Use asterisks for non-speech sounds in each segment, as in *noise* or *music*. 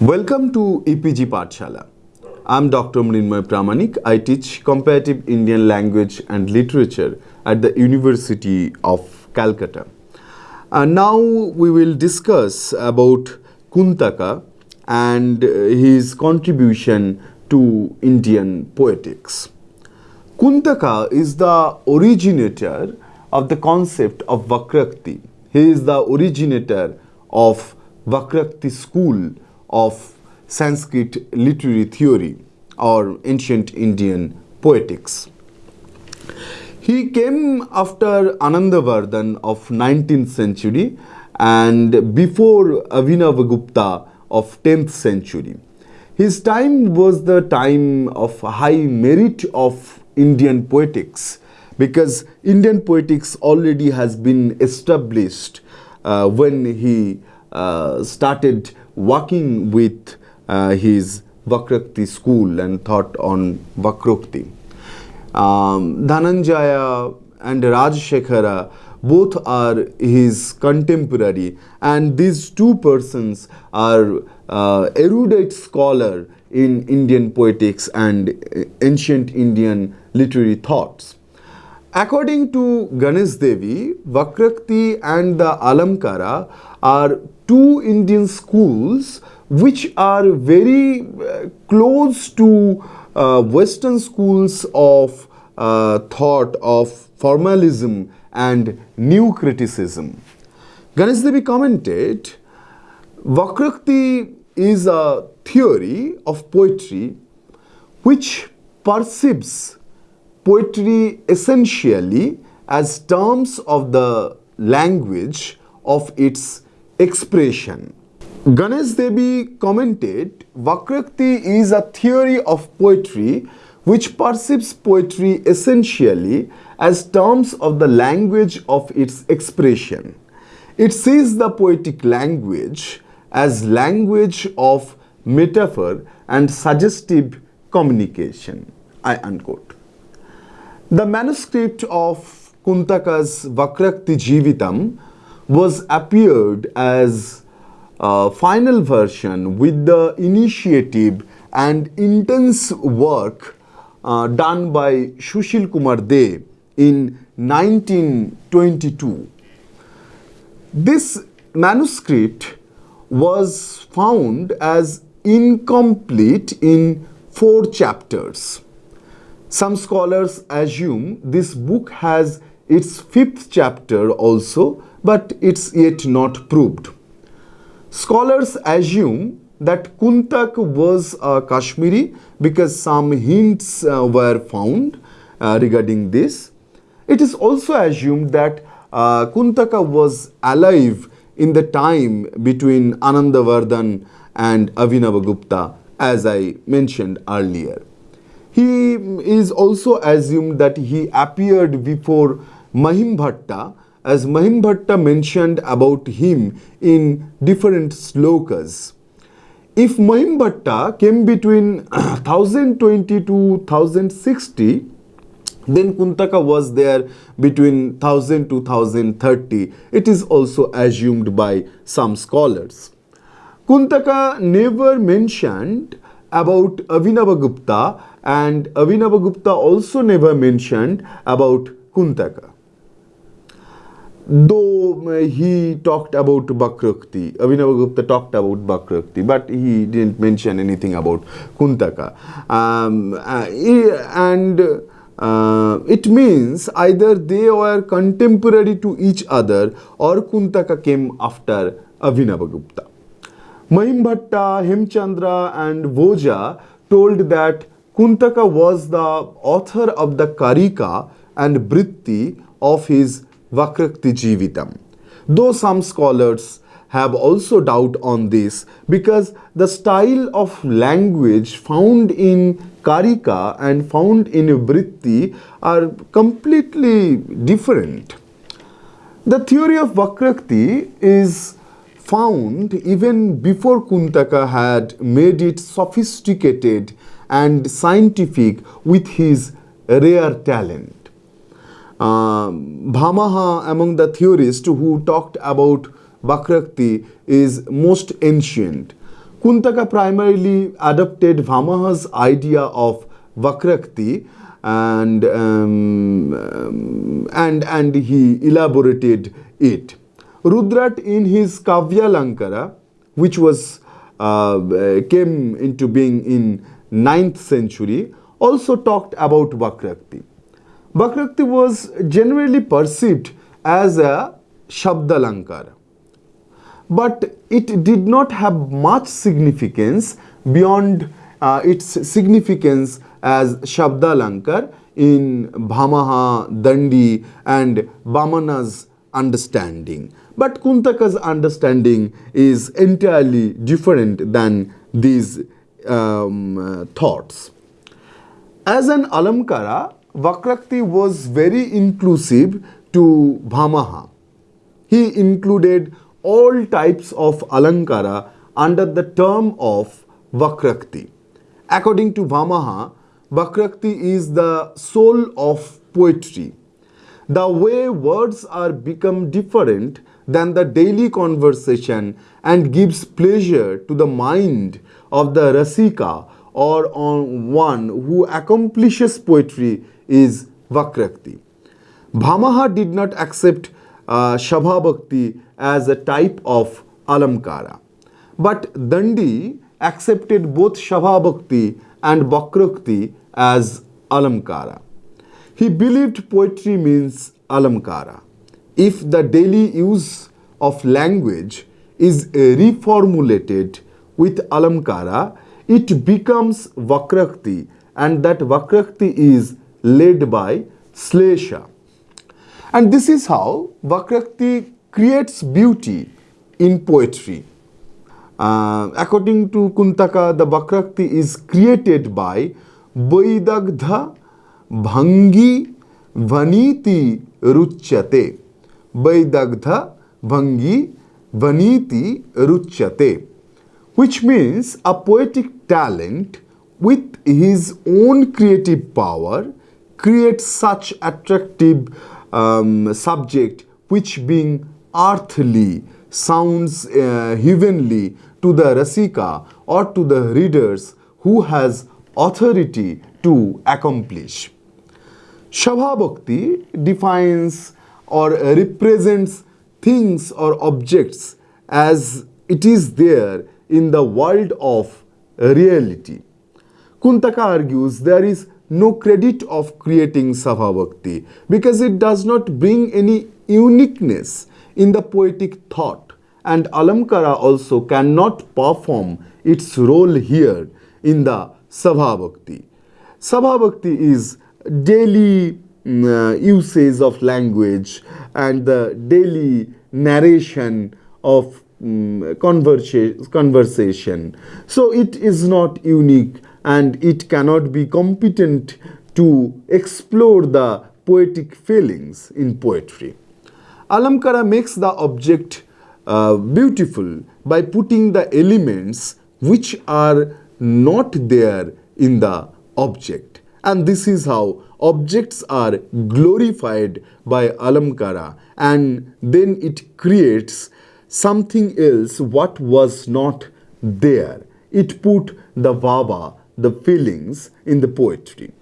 Welcome to EPG Pathshala. I'm Dr. Mrinmoy Pramanik. I teach comparative Indian language and literature at the University of Calcutta. And now we will discuss about Kuntaka and uh, his contribution to Indian poetics. Kuntaka is the originator of the concept of Vakrakti. He is the originator of Vakrakti school of Sanskrit literary theory or ancient Indian poetics. He came after Anandavardhan of 19th century and before Abhinavagupta of 10th century. His time was the time of high merit of Indian poetics because Indian poetics already has been established uh, when he uh, started working with uh, his Vakrakti school and thought on Vakrokti. Um, Dhananjaya and Rajshekhara both are his contemporary and these two persons are uh, erudite scholar in Indian poetics and ancient Indian literary thoughts. According to Ganesh Devi, Vakrakti and the Alamkara are two Indian schools which are very uh, close to uh, Western schools of uh, thought of formalism and new criticism. Ganesh Devi commented, Vakrakti is a theory of poetry which perceives poetry essentially as terms of the language of its expression. Ganesh Devi commented, Vakrakti is a theory of poetry which perceives poetry essentially as terms of the language of its expression. It sees the poetic language as language of metaphor and suggestive communication. I unquote. The manuscript of Kuntaka's Vakrakti Jivitam was appeared as a final version with the initiative and intense work uh, done by Shushil Kumar De in 1922. This manuscript was found as incomplete in four chapters. Some scholars assume this book has its fifth chapter also, but it's yet not proved. Scholars assume that Kuntak was a Kashmiri because some hints uh, were found uh, regarding this. It is also assumed that uh, Kuntaka was alive in the time between Anandavardhan and Abhinavagupta as I mentioned earlier. He is also assumed that he appeared before Mahimbhatta as Mahimbhatta mentioned about him in different slokas. If Mahimbhatta came between *clears throat* 1020 to 1060, then Kuntaka was there between 1000 to 1030. It is also assumed by some scholars. Kuntaka never mentioned about Abhinavagupta and Abhinavagupta also never mentioned about Kuntaka though uh, he talked about Bhakrukti, Abhinavagupta talked about Bhakrukti, but he didn't mention anything about Kuntaka. Um, uh, and uh, it means either they were contemporary to each other or Kuntaka came after Abhinavagupta. Mahimbhatta, Hemchandra and Bhoja told that Kuntaka was the author of the Karika and Britti of his Vakrakti Jivitam. Though some scholars have also doubt on this because the style of language found in Karika and found in Vritti are completely different. The theory of Vakrakti is found even before Kuntaka had made it sophisticated and scientific with his rare talent. Um, Bhamaha among the theorists who talked about Vakrakti is most ancient. Kuntaka primarily adopted Bhamaha's idea of Vakrakti and, um, um, and, and he elaborated it. Rudrat in his Kavya Lankara, which was uh, came into being in 9th century, also talked about Vakrakti. Vakrakti was generally perceived as a Shabdalankara but it did not have much significance beyond uh, its significance as Shabdalankar in Bhamaha, Dandi and Vamana's understanding. But Kuntaka's understanding is entirely different than these um, uh, thoughts. As an Alamkara, Vakrakti was very inclusive to Bhamaha. He included all types of alankara under the term of Vakrakti. According to Bhamaha, Vakrakti is the soul of poetry. The way words are become different than the daily conversation and gives pleasure to the mind of the Rasika or on one who accomplishes poetry is Vakrakti. Bhamaha did not accept uh, Shabha Bhakti as a type of alamkara. But Dandi accepted both Shabha Bhakti and Vakrakti as alamkara. He believed poetry means alamkara. If the daily use of language is reformulated with alamkara, it becomes Vakrakti and that Vakrakti is led by Slesha. And this is how Vakrakti creates beauty in poetry. Uh, according to Kuntaka, the Vakrakti is created by Vaidagdha Bhangi Vaniti Ruchyate. Vaidagdha Bhangi Vaniti Ruchyate. Which means a poetic talent with his own creative power creates such attractive um, subject which being earthly sounds uh, heavenly to the Rasika or to the readers who has authority to accomplish. Shabhabhakti defines or represents things or objects as it is there in the world of reality. Kuntaka argues there is no credit of creating Shabha Bhakti because it does not bring any uniqueness in the poetic thought and Alamkara also cannot perform its role here in the Sabha Bhakti. Sabha Bhakti is daily mm, uh, usage of language and the daily narration of um, conversa conversation. So it is not unique and it cannot be competent to explore the poetic feelings in poetry. Alamkara makes the object uh, beautiful by putting the elements which are not there in the object. And this is how objects are glorified by Alamkara and then it creates something else what was not there. It put the vava, the feelings in the poetry.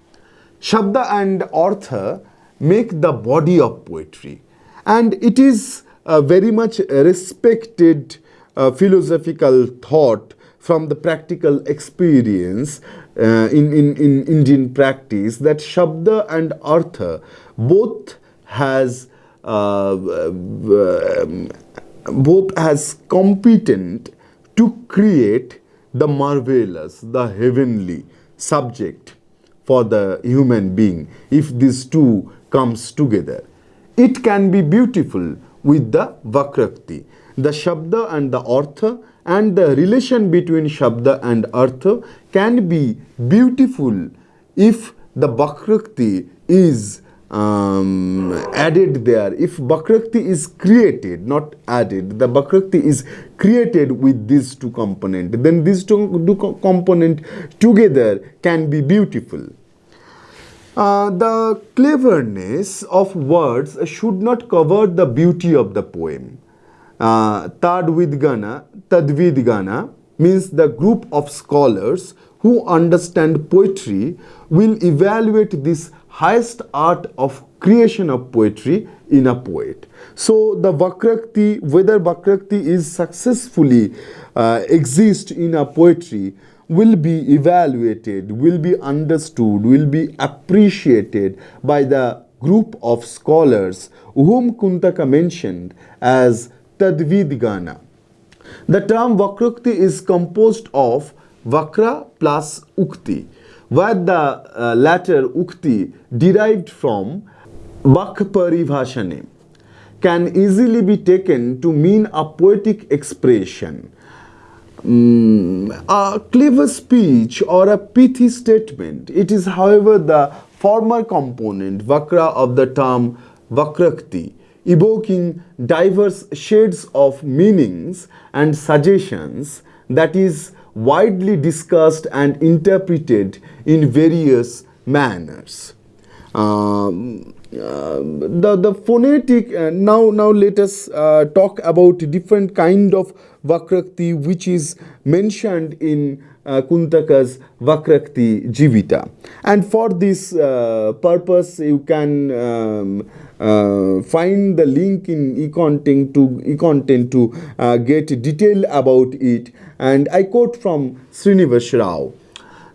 Shabda and Artha make the body of poetry and it is a very much respected uh, philosophical thought from the practical experience uh, in, in, in Indian practice that Shabda and Artha both has uh, um, both has competent to create the marvelous, the heavenly subject for the human being if these two comes together. It can be beautiful with the Vakrakti. The Shabda and the Artha and the relation between Shabda and Artha can be beautiful if the Vakrakti is um, added there. If Vakrakti is created, not added, the Vakrakti is created with these two components, then these two, two components together can be beautiful. Uh, the cleverness of words should not cover the beauty of the poem. Uh, Tadvidgana, Tadvidgana, means the group of scholars who understand poetry will evaluate this highest art of creation of poetry in a poet. So the Vakrakti, whether Vakrakti is successfully uh, exist in a poetry will be evaluated, will be understood, will be appreciated by the group of scholars whom Kuntaka mentioned as Tadvidgana. The term Vakrukti is composed of Vakra plus Ukti, where the uh, latter Ukti derived from Vakparibhashane can easily be taken to mean a poetic expression Mm, a clever speech or a pithy statement. It is, however, the former component, vakra, of the term vakrakti, evoking diverse shades of meanings and suggestions that is widely discussed and interpreted in various manners. Um, uh, the the phonetic uh, now now let us uh, talk about different kind of vakrakti which is mentioned in uh, Kuntaka's Vakrakti Jivita. And for this uh, purpose, you can um, uh, find the link in e-content to, e-content to uh, get detail about it. And I quote from Srinivas Rao.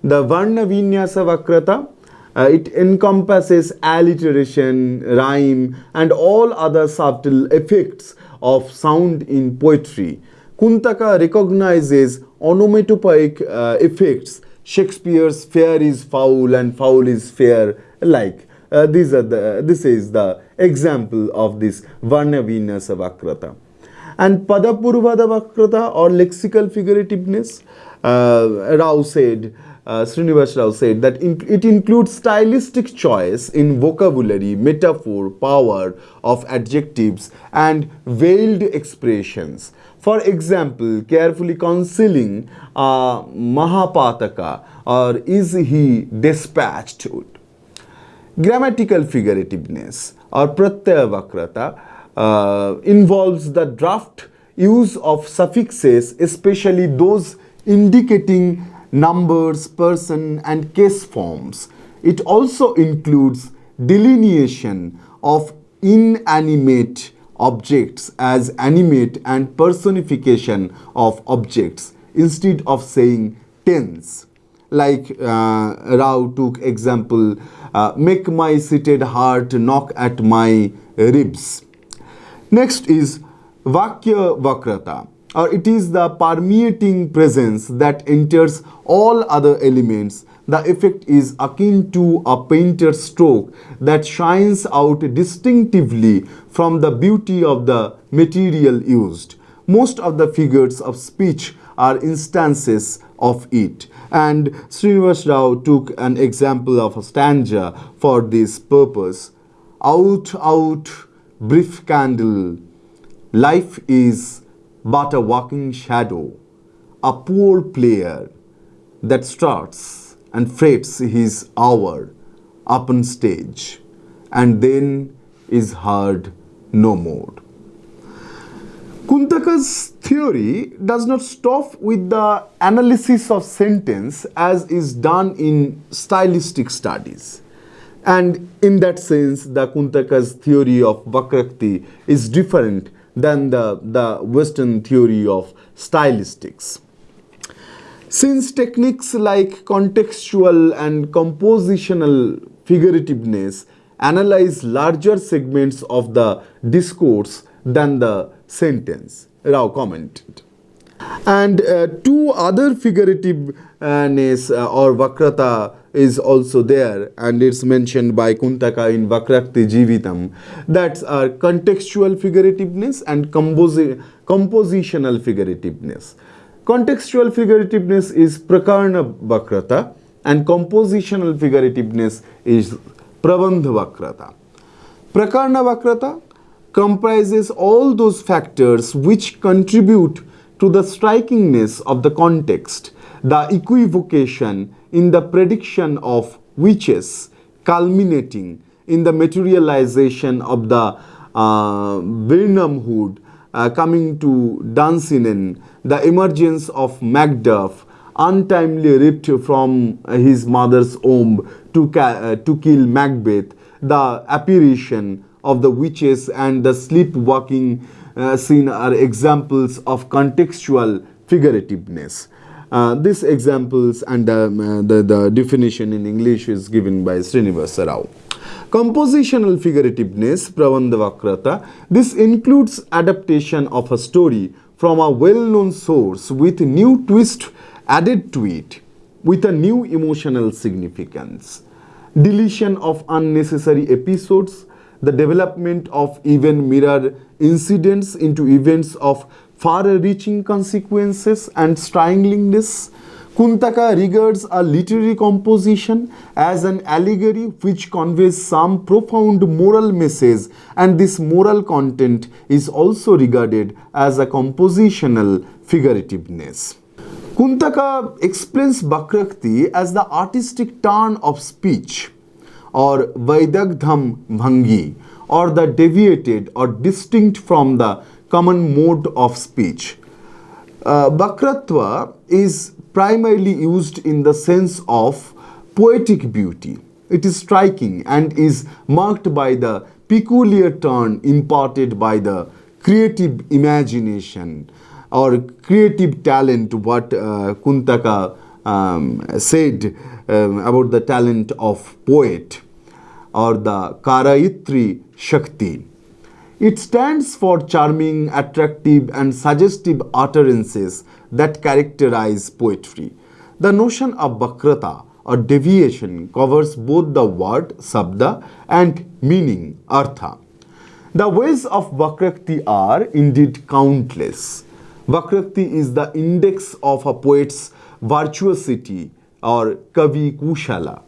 The Varna Vinyasa Vakrata uh, it encompasses alliteration, rhyme, and all other subtle effects of sound in poetry. Kuntaka recognizes onomatopoeic uh, effects. Shakespeare's fair is foul and foul is fair, like. Uh, these are the, this is the example of this Varna Vinyasa Vakrata. And Padapurvardha Vakrata or lexical figurativeness, uh, Rao said, uh, Srinivas Rao said that in, it includes stylistic choice in vocabulary, metaphor, power of adjectives and veiled expressions. For example, carefully concealing a Mahapataka or is he dispatched? Grammatical figurativeness or Pratyaya Vakrata uh, involves the draft use of suffixes, especially those indicating numbers, person and case forms. It also includes delineation of inanimate objects as animate and personification of objects instead of saying tense. Like uh, Rao took example, uh, make my seated heart knock at my ribs. Next is Vakya Vakrata or it is the permeating presence that enters all other elements. The effect is akin to a painter's stroke that shines out distinctively from the beauty of the material used. Most of the figures of speech are instances of it. And Srinivas Rao took an example of a stanza for this purpose. Out, out, brief candle, life is but a walking shadow, a poor player that starts and frets his hour upon stage and then is heard no more. Kuntaka's theory does not stop with the analysis of sentence as is done in stylistic studies. And in that sense, the Kuntaka's theory of Vakrakti is different than the, the Western theory of stylistics. Since techniques like contextual and compositional figurativeness analyze larger segments of the discourse than the sentence, Rao commented. And uh, two other figurativeness uh, or vakrata is also there and it's mentioned by Kuntaka in Vakrakti Jivitam. That's our contextual figurativeness and composi compositional figurativeness. Contextual figurativeness is Prakarna Vakrata and compositional figurativeness is Prabandha Vakrata. Prakarna Vakrata comprises all those factors which contribute to the strikingness of the context, the equivocation in the prediction of witches culminating in the materialization of the uh, Birnam Wood uh, coming to Dunsinane, the emergence of Macduff, untimely ripped from his mother's womb to, uh, to kill Macbeth, the apparition of the witches and the sleepwalking uh, scene are examples of contextual figurativeness. Uh, these examples and um, uh, the, the definition in English is given by Srinivasa Rao. Compositional figurativeness, Prabandhavakrata, this includes adaptation of a story from a well-known source with new twist added to it with a new emotional significance. Deletion of unnecessary episodes, the development of even mirror incidents into events of far-reaching consequences and stranglingness. Kuntaka regards a literary composition as an allegory which conveys some profound moral message and this moral content is also regarded as a compositional figurativeness. Kuntaka explains Vakrakti as the artistic turn of speech or Vaidagdham Bhangi or the deviated or distinct from the common mode of speech. Uh, Vakratva is primarily used in the sense of poetic beauty. It is striking and is marked by the peculiar turn imparted by the creative imagination or creative talent, what uh, Kuntaka um, said um, about the talent of poet or the Karaitri Shakti. It stands for charming, attractive and suggestive utterances that characterize poetry. The notion of Vakrata or deviation covers both the word sabda and meaning artha. The ways of Vakrakti are indeed countless. Vakrakti is the index of a poet's virtuosity or kavi kushala.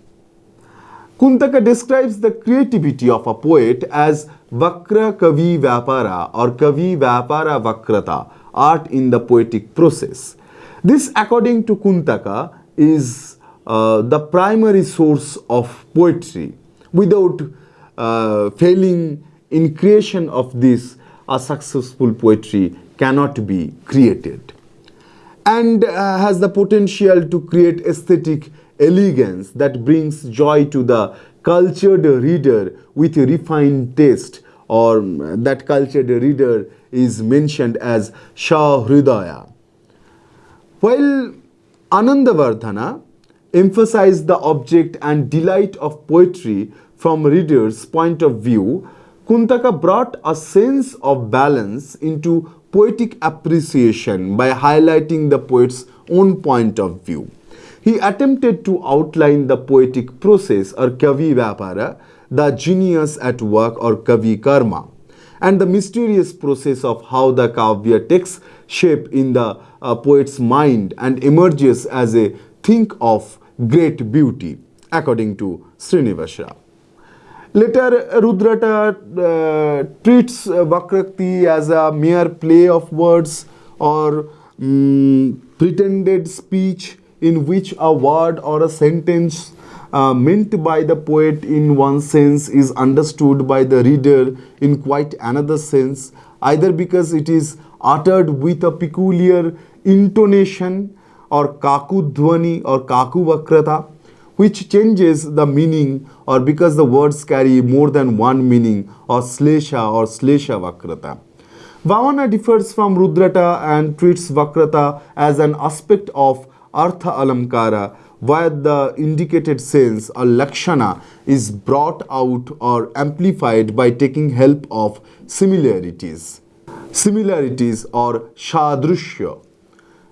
Kuntaka describes the creativity of a poet as Vakra Kavi Vyapara or Kavi Vyapara Vakrata, art in the poetic process. This, according to Kuntaka, is uh, the primary source of poetry. Without uh, failing in creation of this, a successful poetry cannot be created and uh, has the potential to create aesthetic elegance that brings joy to the cultured reader with a refined taste or that cultured reader is mentioned as Shah Hridaya. While Anandavardhana emphasized the object and delight of poetry from reader's point of view, Kuntaka brought a sense of balance into poetic appreciation by highlighting the poet's own point of view. He attempted to outline the poetic process or kavi vyapara, the genius at work or kavi karma, and the mysterious process of how the kavya takes shape in the uh, poet's mind and emerges as a thing of great beauty, according to Srinivasa. Later, Rudrata uh, treats uh, Vakrakti as a mere play of words or um, pretended speech in which a word or a sentence uh, meant by the poet in one sense is understood by the reader in quite another sense, either because it is uttered with a peculiar intonation or kakudhvani or kakuvakrata, which changes the meaning or because the words carry more than one meaning or slesha or slesha vakrata. Vamana differs from Rudrata and treats Vakrata as an aspect of artha alamkara where the indicated sense or lakshana is brought out or amplified by taking help of similarities. Similarities or shadrushya.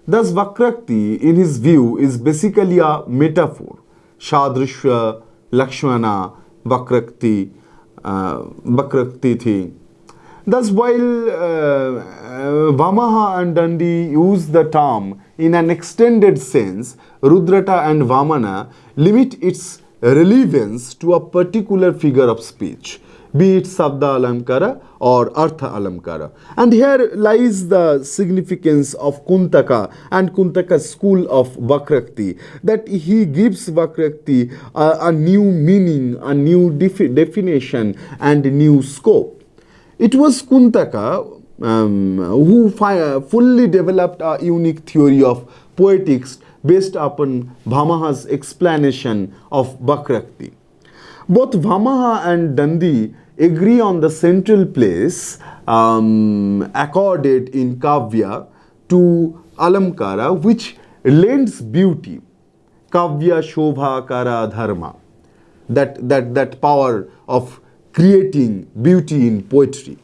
Thus Vakrakti in his view is basically a metaphor. Shadrushya, Lakshmana, Vakrakti, uh, Vakrakti thi. Thus, while uh, Uh, Bhamaha and Dandi use the term in an extended sense, Rudrata and Vamana limit its relevance to a particular figure of speech, be it Sabda Alamkara or Artha Alamkara. And here lies the significance of Kuntaka and Kuntaka's school of Vakrakti, that he gives Vakrakti a, a new meaning, a new defi definition and new scope. It was Kuntaka um, who fully developed a unique theory of poetics based upon Bhamaha's explanation of Vakrakti. Both Bhamaha and Dandi agree on the central place um, accorded in Kavya to Alamkara, which lends beauty. Kavya Shobha Kara Dharma. That, that, that power of creating beauty in poetry.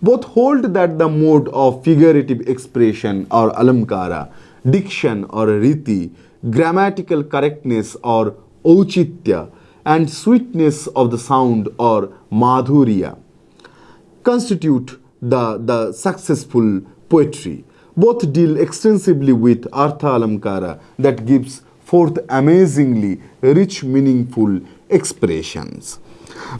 Both hold that the mode of figurative expression or alamkara, diction or riti, grammatical correctness or auchitya, and sweetness of the sound or madhurya constitute the, the successful poetry. Both deal extensively with Artha Alamkara that gives forth amazingly rich, meaningful expressions.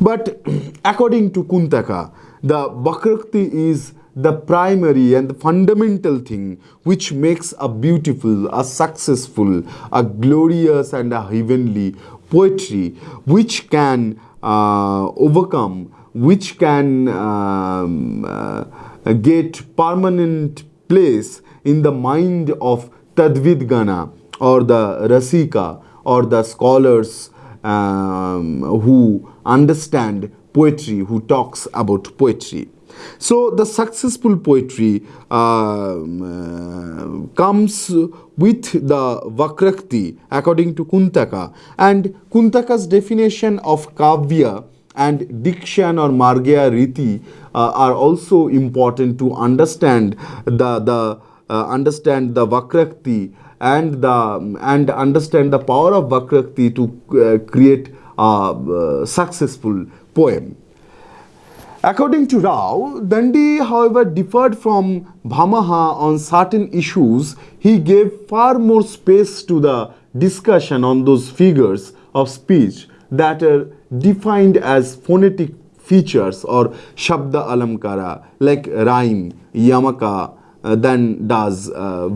But *clears throat* according to Kuntaka, the Vakrakti is the primary and the fundamental thing which makes a beautiful, a successful, a glorious, and a heavenly poetry which can uh, overcome, which can um, uh, get permanent place in the mind of Tadvidgana or the Rasika or the scholars um, who understand poetry, who talks about poetry. So the successful poetry um, uh, comes with the Vakrakti according to Kuntaka and Kuntaka's definition of Kavya and diction or Margya Riti uh, are also important to understand the, the uh, understand the Vakrakti and the and understand the power of Vakrakti to uh, create a uh, successful poem. According to Rao, Dandi, however, differed from Bhamaha on certain issues. He gave far more space to the discussion on those figures of speech that are defined as phonetic features or Shabda Alamkara, like rhyme, Yamaka, uh, than does uh.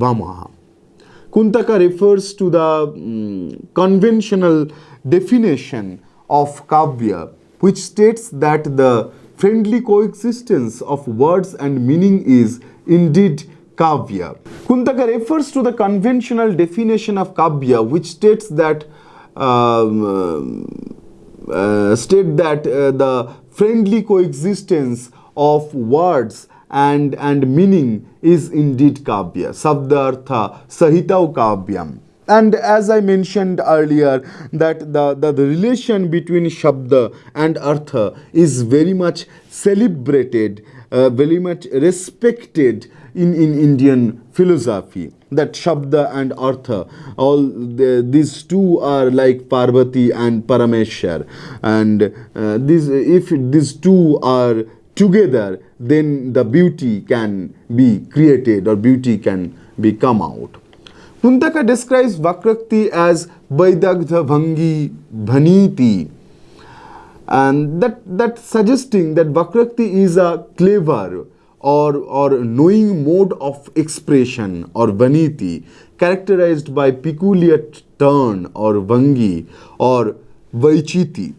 Kuntaka refers to the um, conventional definition of Kavya, which states that the friendly coexistence of words and meaning is indeed Kavya. Kuntaka refers to the conventional definition of Kavya, which states that um, uh, state that uh, the friendly coexistence of words and, and meaning is indeed kavya. Sabdartha sahitau kavyam. And as I mentioned earlier, that the, the, the relation between Shabda and Artha is very much celebrated, uh, very much respected in, in Indian philosophy. That Shabda and Artha, all the, these two are like Parvati and Parameshwar. And uh, if these two are together, then the beauty can be created or beauty can be come out. Kuntaka describes Vakrakti as Vaidagdha Vangi Bhaniti. And that, that suggesting that Vakrakti is a clever or, or knowing mode of expression or Vaniti characterized by peculiar turn or Vangi or Vaichiti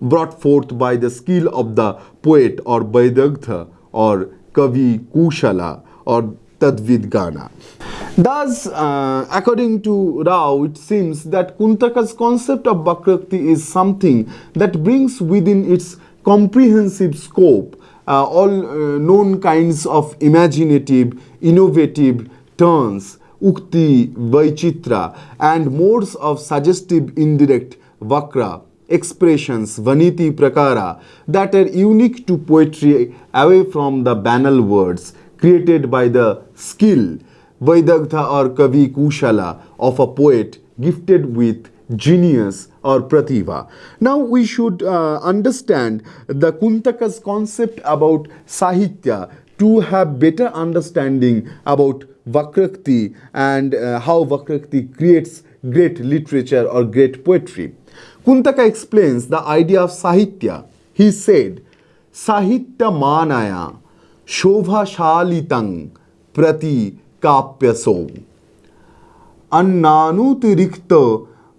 brought forth by the skill of the poet or Vaidagdha or Kavi Kushala or Tadvidgana. Thus, uh, according to Rao, it seems that Kuntaka's concept of Vakrakti is something that brings within its comprehensive scope uh, all uh, known kinds of imaginative, innovative turns, ukti, vaichitra, and modes of suggestive indirect vakra expressions, vaniti prakara, that are unique to poetry away from the banal words created by the skill, Vaidagdha or Kavi Kushala of a poet gifted with genius or prativa. Now we should uh, understand the Kuntaka's concept about Sahitya to have better understanding about Vakrakti and uh, how Vakrakti creates great literature or great poetry. Kuntaka explains the idea of Sahitya. He said, Sahitya manaya शोभाशालितं प्रति काप्यसो। अन्नानुतिरिक्त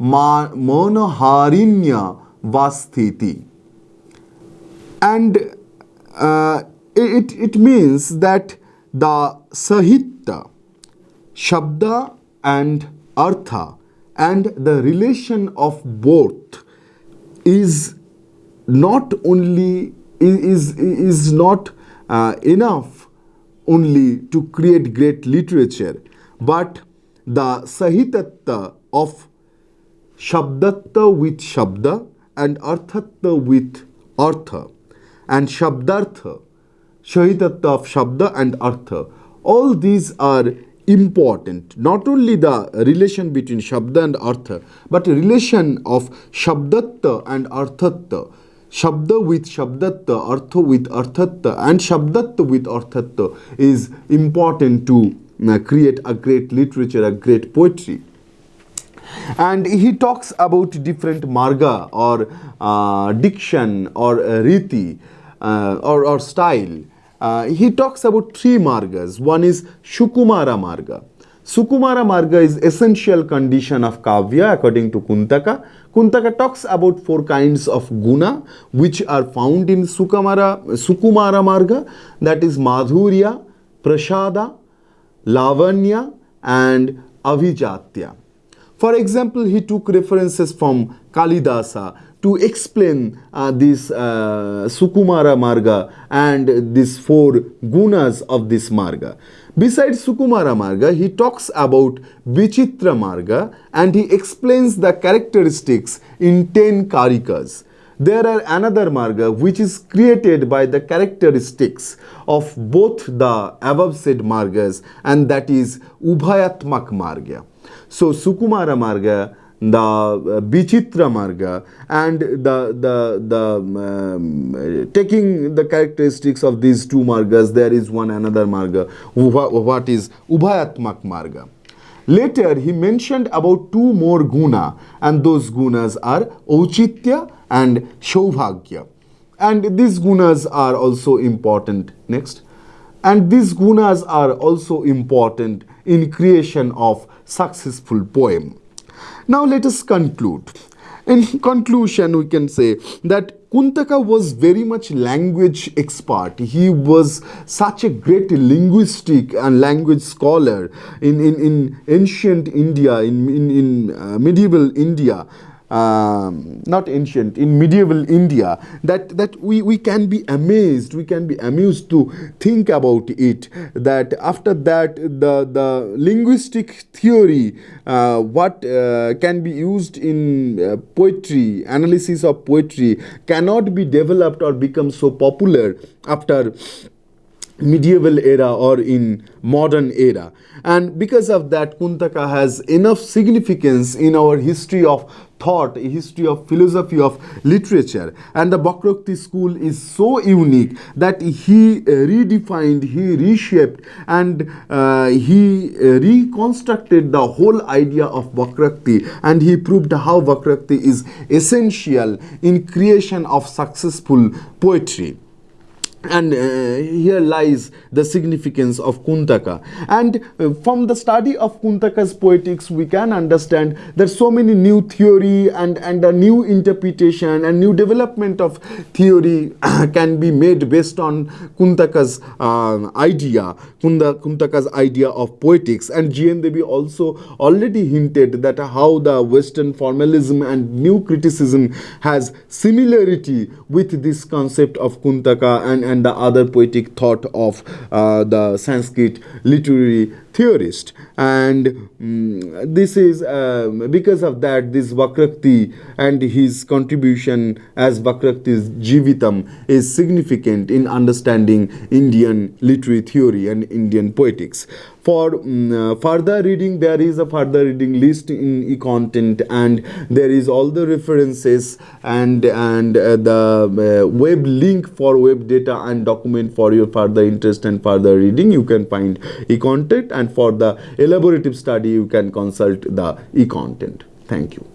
मनहारिण्य वास्थिति and it it means that the sahitya shabda and artha and the relation of both is not only is is not uh, enough only to create great literature but the sahitatta of shabdatta with shabda and arthatta with artha and shabdartha shahitatta of shabda and artha all these are important. Not only the relation between shabda and artha but relation of shabdatta and arthatta Shabda with Shabdatta, Artha with Arthatta and Shabdatta with Arthatta is important to uh, create a great literature, a great poetry. And he talks about different marga or uh, diction or uh, riti uh, or, or style. Uh, he talks about three margas. One is Sukumara marga. Sukumara marga is essential condition of kavya according to Kuntaka. Kuntaka talks about four kinds of guna which are found in Sukumara, Sukumara marga that is Madhurya, Prashada, Lavanya and Avijatya. For example, he took references from Kalidasa to explain uh, this uh, Sukumara Marga and these four gunas of this Marga. Besides Sukumara Marga, he talks about Vichitra Marga and he explains the characteristics in 10 Karikas. There are another Marga which is created by the characteristics of both the above said Margas and that is Ubhayatmak Marga. So Sukumara Marga the uh, Bichitra Marga and the, the, the um, taking the characteristics of these two Margas, there is one another Marga, what is Ubhayatmak Marga. Later, he mentioned about two more guna and those gunas are Ochitya and Shaubhagya. And these gunas are also important. Next. And these gunas are also important in creation of successful poem. Now let us conclude. In conclusion, we can say that Kuntaka was very much language expert. He was such a great linguistic and language scholar in, in, in ancient India, in, in, in uh, medieval India um, not ancient, in medieval India, that, that we, we can be amazed, we can be amused to think about it, that after that the, the linguistic theory, uh, what uh, can be used in uh, poetry, analysis of poetry, cannot be developed or become so popular after medieval era or in modern era. And because of that kuntaka has enough significance in our history of thought history of philosophy of literature. And the Vakroti school is so unique that he uh, redefined he reshaped and uh, he uh, reconstructed the whole idea of Vakroti and he proved how Vakroti is essential in creation of successful poetry and uh, here lies the significance of Kuntaka. And uh, from the study of Kuntaka's poetics, we can understand that so many new theory and, and a new interpretation and new development of theory can be made based on Kuntaka's uh, idea, Kunda, Kuntaka's idea of poetics. And G.N. Devi also already hinted that how the Western formalism and new criticism has similarity with this concept of Kuntaka and and the other poetic thought of uh, the Sanskrit literary theorist and um, this is um, because of that this Vakrakti and his contribution as Vakrakti's Jivitam is significant in understanding Indian literary theory and Indian poetics. For um, uh, further reading, there is a further reading list in e-content and there is all the references and, and uh, the uh, web link for web data and document for your further interest and further reading. You can find e-content and for the elaborative study you can consult the e-content. Thank you.